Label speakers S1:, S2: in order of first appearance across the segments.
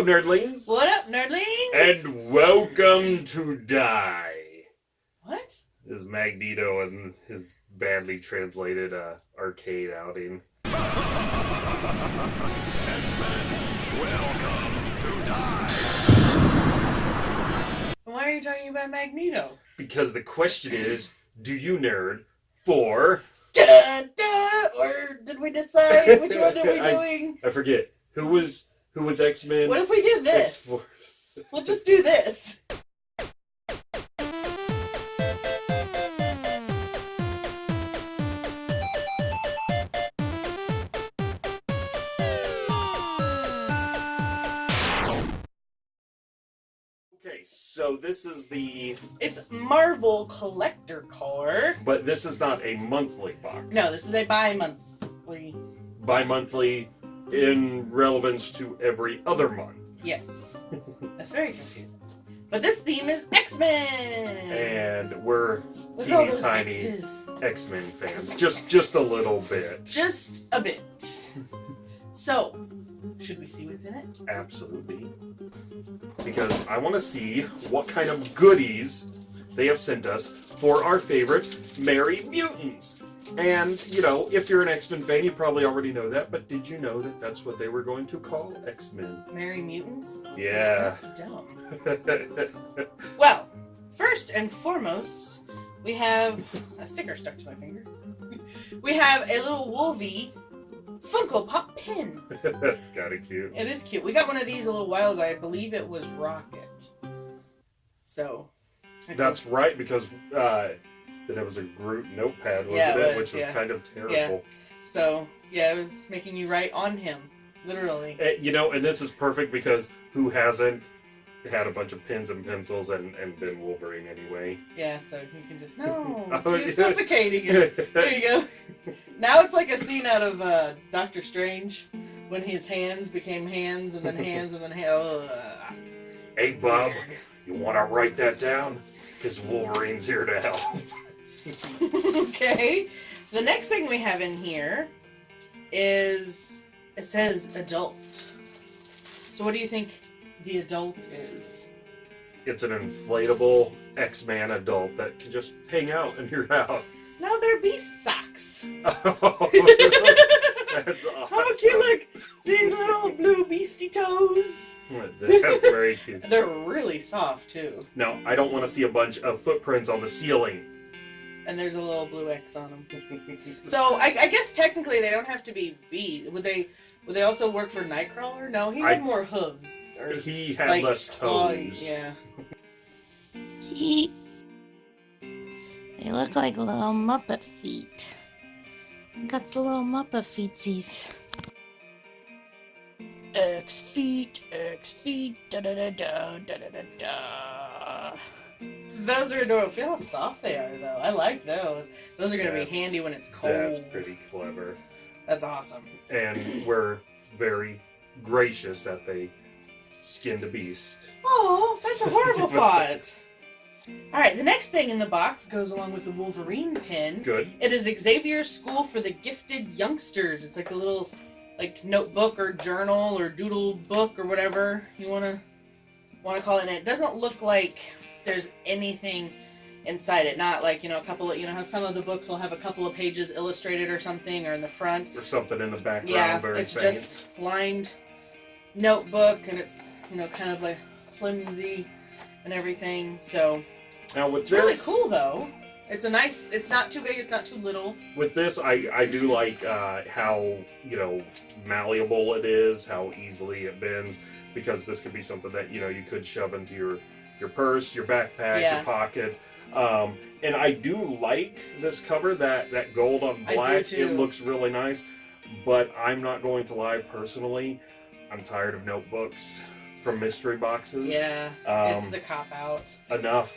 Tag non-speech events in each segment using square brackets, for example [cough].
S1: Hello, nerdlings.
S2: What up, nerdlings?
S1: And welcome to Die.
S2: what?
S1: This Magneto and his badly translated uh, arcade outing.
S2: Why are you talking about Magneto?
S1: Because the question is, do you nerd for?
S2: Da, da, or did we decide which one are we [laughs]
S1: I-
S2: doing?
S1: I forget who was who was X Men.
S2: What if we do this?
S1: X-Force.
S2: We'll just do this.
S1: Okay, so this is the,
S2: It's Marvel Collector Corps.
S1: but this is not a monthly box.
S2: No, this is a bi-monthly.
S1: bi-monthly in relevance to every other month.
S2: Yes. That's very confusing. But this theme is X-Men.
S1: And we're teeny tiny. X-Men fans. Just just a little bit.
S2: Just a bit. So, should we see what's in it?
S1: Absolutely. Because I want to see what kind of goodies they have sent us for our favorite Merry Mutants. And, you know, if you're an X-Men fan, you probably already know that, but did you know that that's what they were going to call X-Men?
S2: Merry Mutants?
S1: Yeah.
S2: That's dumb. [laughs] Well, first and foremost, we have a sticker stuck to my finger. [laughs] We have a little Wolvie Funko Pop pin. [laughs]
S1: that's kind of cute.
S2: It is cute. We got one of these a little while ago. I believe it was Rocket. So.
S1: That's right, because uh, that it was a Groot notepad, wasn't
S2: Yeah, it
S1: it? Which was
S2: yeah.
S1: kind of terrible.
S2: So yeah, it was making you write on him, literally.
S1: Eh, You know, and this is perfect because who hasn't had a bunch of pens and pencils and, and been Wolverine anyway?
S2: Yeah, so he can just no, [laughs]
S1: Oh,
S2: you're
S1: yeah.
S2: suffocating it. There you go. [laughs] Now it's like a scene out of uh, Doctor Strange when his hands became hands and then hands and then hands.
S1: hey, Bob, you want to write that down? Because Wolverine's here to help. [laughs] [laughs]
S2: okay. The next thing we have in here is it says adult. So what do you think the adult is?
S1: It's an inflatable X-Man adult that can just hang out in your house.
S2: No, they're beast socks. [laughs] [laughs]
S1: That's awesome.
S2: How cute! Look, see little blue beastie toes.
S1: That's very cute.
S2: They're really soft too.
S1: Now, I don't want to see a bunch of footprints on the ceiling
S2: and there's a little blue X on them. [laughs] so I, I, guess technically they don't have to be bees. Would they? Would they also work for Nightcrawler? No, he had
S1: I,
S2: more hooves. Or,
S1: he had
S2: like,
S1: less toes.
S2: yeah.
S3: they look like little Muppet feet. Got the little Muppet feetsies. X feet, X feet, da da da da da da da.
S2: Those are adorable. Feel how soft they are, though. I like those. Those are gonna be handy when it's cold.
S1: That's pretty clever.
S2: That's awesome.
S1: And we're very gracious that they skinned a beast.
S2: Oh, that's a horrible [laughs] thought. All right, the next thing in the box goes along with the Wolverine pin.
S1: Good.
S2: It is Xavier's School for the Gifted Youngsters. It's like a little like notebook or journal or doodle book or whatever you want to want to call it. And it doesn't look like there's anything inside it. Not like, you know, a couple of, you know, how some of the books will have a couple of pages illustrated or something or in the front.
S1: Or something in the background.
S2: Yeah,
S1: very
S2: it's
S1: faint.
S2: just lined notebook and it's, you know, kind of like flimsy and everything. So
S1: Now with
S2: it's
S1: this,
S2: really cool though. It's a nice. It's not too big. It's not too little.
S1: with this, I I do like uh, how you know malleable it is, how easily it bends, because this could be something that you know you could shove into your your purse, your backpack,
S2: Yeah.
S1: your pocket. Um, and I do like this cover that that gold on black. It looks really nice. But I'm not going to lie. Personally, I'm tired of notebooks from mystery boxes.
S2: Yeah,
S1: Um,
S2: it's the cop out.
S1: enough,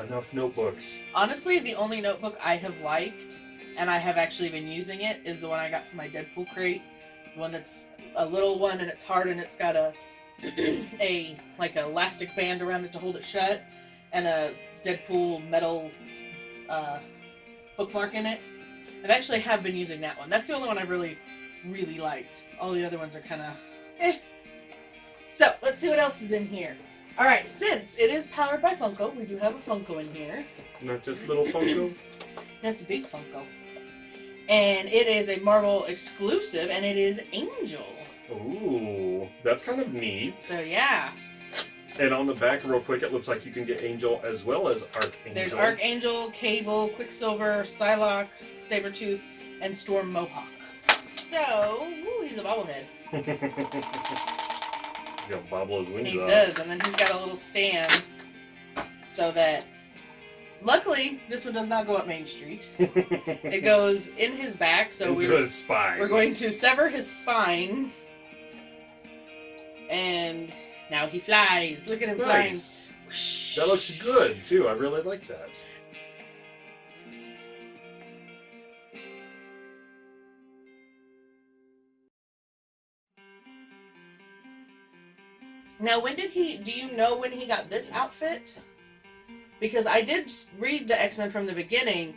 S1: enough notebooks.
S2: Honestly, the only notebook I have liked, and I have actually been using it, is the one I got from my Deadpool crate. The one that's a little one and it's hard and it's got a [clears throat] a like a elastic band around it to hold it shut, and a Deadpool metal uh, bookmark in it. I've actually have been using that one. That's the only one I've really, really liked. All the other ones are kind of eh. So let's see what else is in here. All right, since it is powered by Funko, we do have a Funko in here.
S1: Not just little [clears throat] Funko.
S2: That's a big Funko. And it is a Marvel exclusive, and it is Angel.
S1: Ooh, that's kind of neat.
S2: So yeah,
S1: And on the back, real quick, it looks like you can get Angel as well as Archangel.
S2: there's Archangel, Cable, Quicksilver, Psylocke, Sabretooth, and Storm Mohawk. So, ooh, he's a bobblehead. [laughs]
S1: he's gonna bobble his wings
S2: He
S1: up.
S2: does, and then he's got a little stand so that. Luckily, this one does not go up Main Street. [laughs] It goes in his back, so
S1: Into
S2: we're we're going to sever his spine, and now he flies. Look at him
S1: Nice.
S2: flying.
S1: That looks good too. I really like that.
S2: Now, when did he? Do you know when he got this outfit? Because I did read the X Men from the beginning,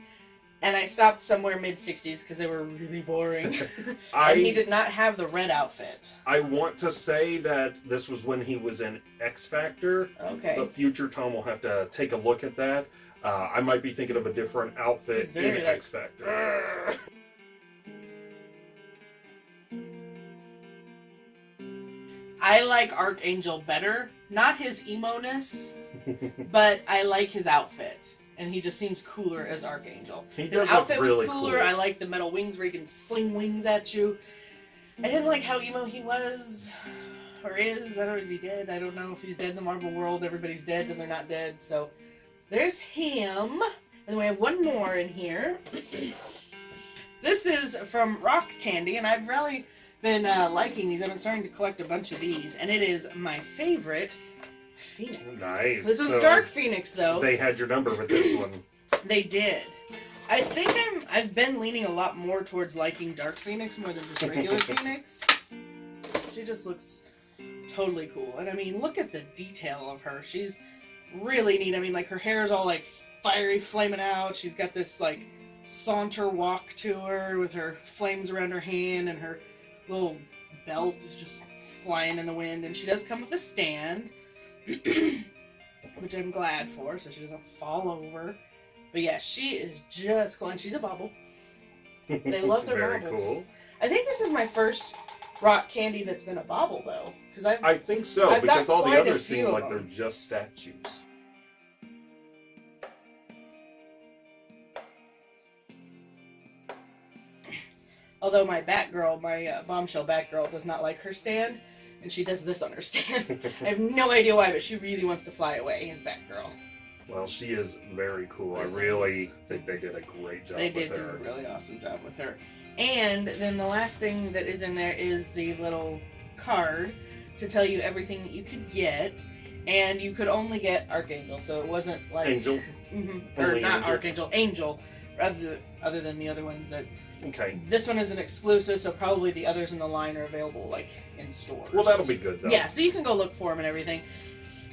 S2: and I stopped somewhere mid '60s because they were really boring. [laughs] [laughs] and he did not have the red outfit.
S1: I want to say that this was when he was in X Factor,
S2: Okay.
S1: but future Tom will have to take a look at that. Uh, I might be thinking of a different outfit
S2: very,
S1: in
S2: like,
S1: X Factor. [laughs]
S2: I like Archangel better. Not his emo ness, but I like his outfit. And he just seems cooler as Archangel.
S1: He
S2: His outfit
S1: really
S2: was cooler.
S1: cool.
S2: I like the metal wings where he can fling wings at you. I didn't like how emo he was. Or is. I don't know, is he dead? I don't know if he's dead in the Marvel world. Everybody's dead and they're not dead. So there's him. And we have one more in here. [clears throat] this is from Rock Candy, and I've really been uh, liking these. I've been starting to collect a bunch of these, and it is my favorite Phoenix.
S1: Nice.
S2: This one's
S1: So
S2: Dark Phoenix, though.
S1: They had your number with this one. [clears throat]
S2: They did. I think I'm. I've been leaning a lot more towards liking Dark Phoenix more than just [laughs] regular Phoenix. She just looks totally cool, and I mean, look at the detail of her. She's really neat. I mean, like her hair is all like fiery, flaming out. She's got this like saunter walk to her with her flames around her hand, and her little belt is just flying in the wind. And she does come with a stand, [clears throat] which I'm glad for, so she doesn't fall over. But yeah, she is just cool, and she's a bobble. They love their
S1: Very
S2: baubles.
S1: cool.
S2: I think this is my first rock candy that's been a bobble, though, because I've
S1: I think so
S2: I've
S1: because all the others seem like they're just statues.
S2: Although my Batgirl, my uh, bombshell Batgirl, does not like her stand, and she does this on her stand. [laughs] I have no idea why, but she really wants to fly away as Batgirl.
S1: Well, she is very cool.
S2: Yes,
S1: I really
S2: is.
S1: think they did a great job
S2: They
S1: with
S2: did do a really awesome job with her. And then the last thing that is in there is the little card to tell you everything that you could get. And you could only get Archangel, so it wasn't like
S1: Angel.
S2: Mhm. or not
S1: Angel.
S2: Archangel, Angel, rather other than the other ones that
S1: Okay.
S2: this one is an exclusive, so probably the others in the line are available like in stores.
S1: Well, that'll be good though.
S2: Yeah, so you can go look for them and everything.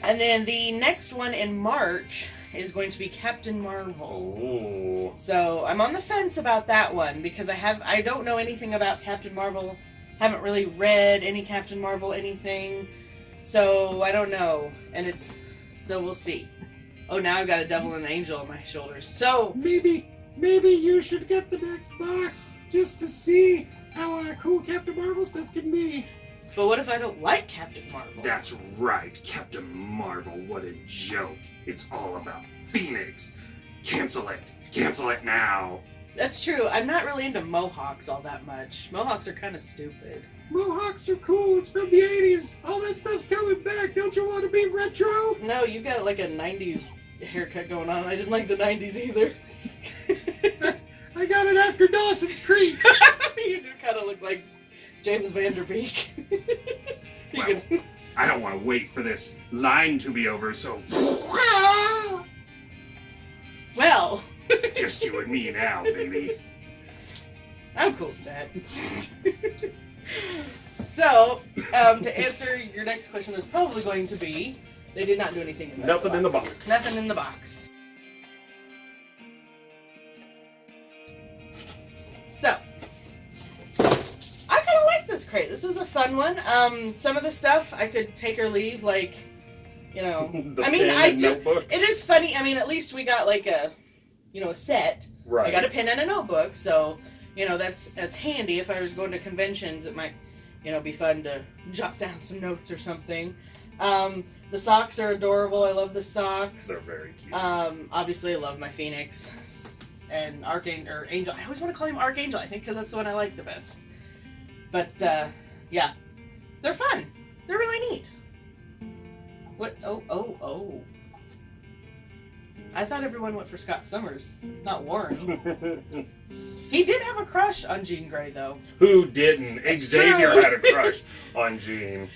S2: And then the next one in March is going to be Captain Marvel.
S1: Ooh.
S2: So I'm on the fence about that one because I have I don't know anything about Captain Marvel. Haven't really read any Captain Marvel anything. So I don't know. And it's so we'll see. Oh now I've got a devil and an angel on my shoulders. So
S4: Maybe, maybe you should get the next box just to see how uh, cool Captain Marvel stuff can be.
S2: but what if I don't like Captain Marvel?
S1: That's right, Captain Marvel. What a joke. It's all about Phoenix. Cancel it. Cancel it now.
S2: That's true. I'm not really into mohawks all that much. Mohawks are kind of stupid.
S4: Mohawks are cool. It's from the 80s. All that stuff's coming back. Don't you want to be retro?
S2: No, you've got like a 90s haircut going on. I didn't like the 90s either. [laughs]
S4: I got it after Dawson's Creek. [laughs]
S2: you do kind of look like James Van Der Beek. [laughs]
S1: Well,
S2: can,
S1: I don't want to wait for this line to be over, so
S2: well,
S1: it's just you and me now, baby.
S2: I'm cool with that. [laughs] so, um, to answer your next question, is probably going to be they did not do anything in the
S1: Nothing
S2: box.
S1: in the box.
S2: Nothing in the box. So, I kind of like this crate. This was a fun one. Um, some of the stuff I could take or leave, like, you know. [laughs]
S1: The
S2: I mean,
S1: pen
S2: I
S1: and
S2: do.
S1: notebook.
S2: It is funny. I mean, at least we got like a, you know, a set.
S1: Right.
S2: I got a pen and a notebook, so you know that's that's handy. If I was going to conventions, it might, you know, be fun to jot down some notes or something. Um, the socks are adorable. I love the socks.
S1: They're very cute.
S2: Um, obviously, I love my Phoenix and Archangel or Angel. I always want to call him Archangel. I think because that's the one I like the best. But uh, yeah, they're fun. They're really neat. What? Oh, oh, oh. I thought everyone went for Scott Summers, not Warren. [laughs] he did have a crush on Jean Grey, though.
S1: Who didn't? Xavier had a crush [laughs] on Jean.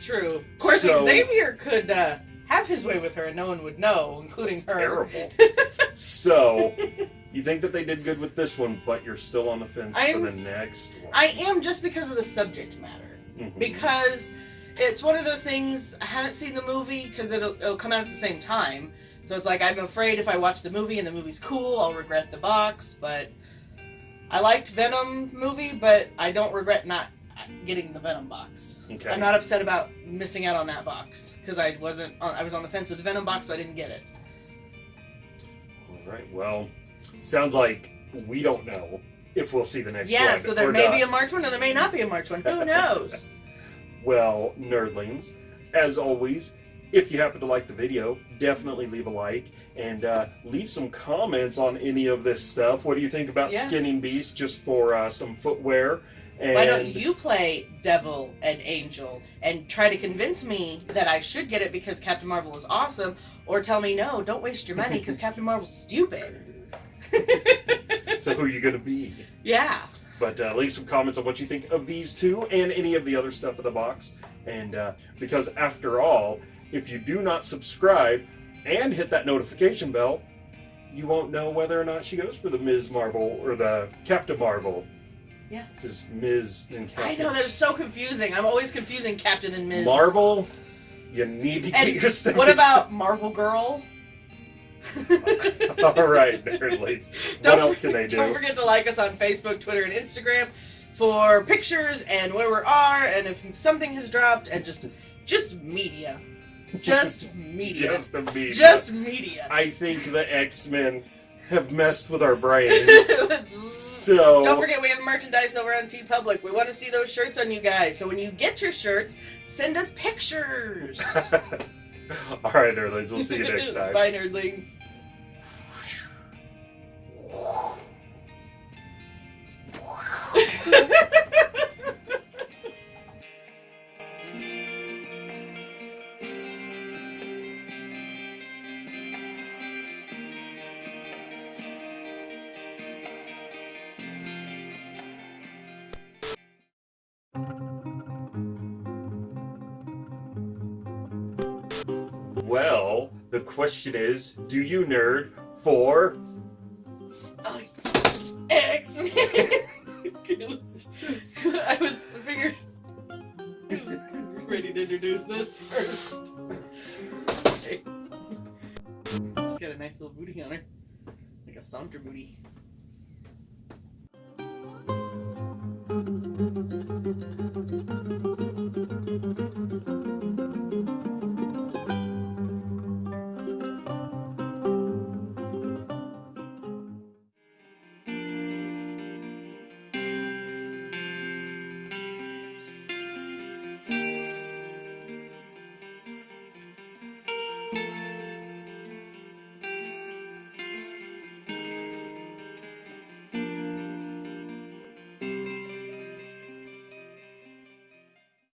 S2: True. Of course,
S1: So-
S2: Xavier could uh, have his way with her, and no one would know, including her.
S1: terrible. [laughs] so, you think that they did good with this one, but you're still on the fence
S2: I'm
S1: for the next one.
S2: I am just because of the subject matter.
S1: Mhm.
S2: because it's one of those things I haven't seen the movie because it'll, it'll come out at the same time. So it's like I'm afraid if I watch the movie and the movie's cool, I'll regret the box. But I liked Venom movie, but I don't regret not getting the Venom box.
S1: Okay.
S2: I'm not upset about missing out on that box because I wasn't. On, I was on the fence with the Venom box, so I didn't get it.
S1: All right. Well, sounds like we don't know if we'll see the next one.
S2: yeah, so there may
S1: not.
S2: be a March one, or there may not be a March one. Who knows? [laughs] [laughs]
S1: Well, nerdlings, as always, if you happen to like the video, definitely leave a like and uh, leave some comments on any of this stuff. What do you think about
S2: Yeah.
S1: skinning beasts just for uh, some footwear? And
S2: Why don't you play Devil and Angel and try to convince me that I should get it because Captain Marvel is awesome, or tell me no, don't waste your money because Captain Marvel's stupid. [laughs]
S1: So who are you gonna be?
S2: yeah.
S1: But uh, leave some comments on what you think of these two and any of the other stuff in the box. And uh, because after all, if you do not subscribe and hit that notification bell, you won't know whether or not she goes for the Ms. Marvel or the Captain Marvel.
S2: Yeah.
S1: Because Ms. and Captain.
S2: I know that is so confusing. I'm always confusing Captain and Ms.
S1: Marvel, you need to get your stuff.
S2: What about Marvel Girl? [laughs]
S1: All right, nerdlings. [laughs] What else can they [laughs] do?
S2: Don't forget to like us on Facebook, Twitter, and Instagram for pictures and where we are, and if something has dropped, and just just media, just media,
S1: Just the media.
S2: Just media.
S1: I think the X Men have messed with our brains. So
S2: Don't forget we have merchandise over on TeePublic. We want to see those shirts on you guys. So when you get your shirts, send us pictures. [laughs]
S1: All right, nerdlings. We'll see you next [laughs] time.
S2: Bye, nerdlings. [laughs]
S1: question is, do you nerd for?
S2: Oh, X. [laughs] I was figured ready to introduce this first. Okay. She's got a nice little booty on her, like a saunter booty.